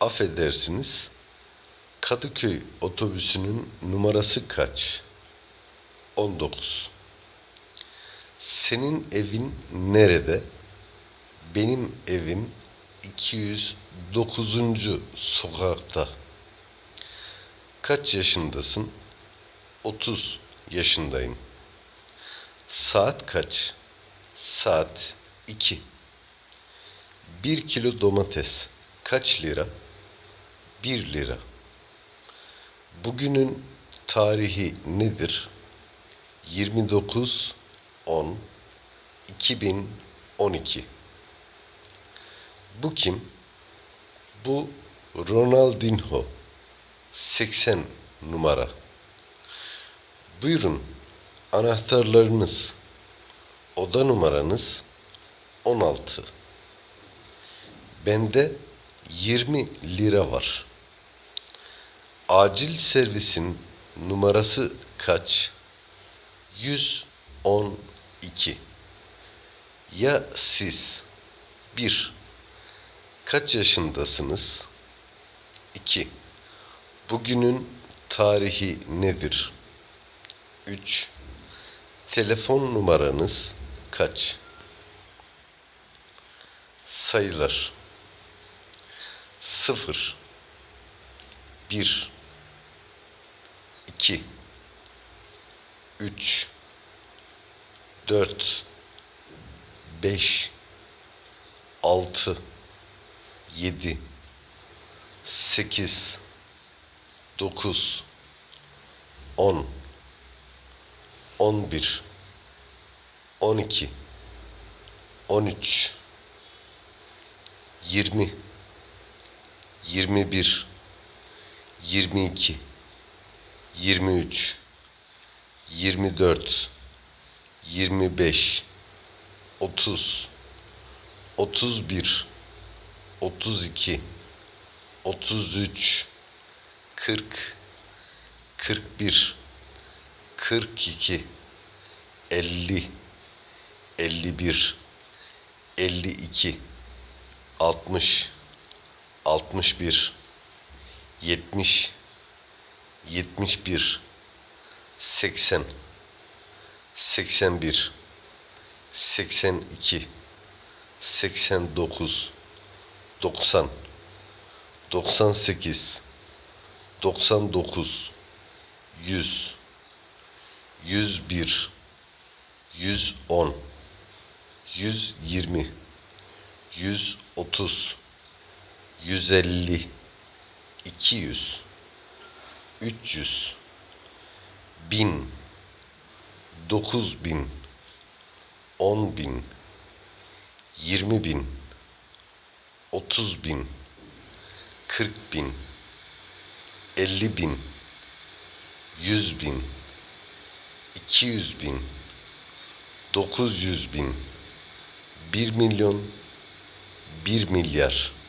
Affedersiniz. Kadıköy otobüsünün numarası kaç? 19. Senin evin nerede? Benim evim 209. sokakta. Kaç yaşındasın? 30 yaşındayım. Saat kaç? Saat 2. 1 kilo domates kaç lira? 1 lira. Bugünün tarihi nedir? 29 10 2012. Bu kim? Bu Ronaldinho. 80 numara. Buyurun. Anahtarlarınız. Oda numaranız 16. Bende 20 lira var. Acil servisin numarası kaç? 112. Ya siz? 1. Kaç yaşındasınız? 2. Bugünün tarihi nedir? 3. Telefon numaranız kaç? Sayılar 0 1 2 3 4 5 6 7 8 9 10 11 12 13 20 21 22 23 24 25 30 31 32 33 40 41 42 50 51 52 60 61 70 71 80 81 82 89 90 98 99 100 101 110 120 130 150 200 300 1000 9000 10000 20000 30000 40000 50000 100000 200000 900000 1 milyon 1 milyar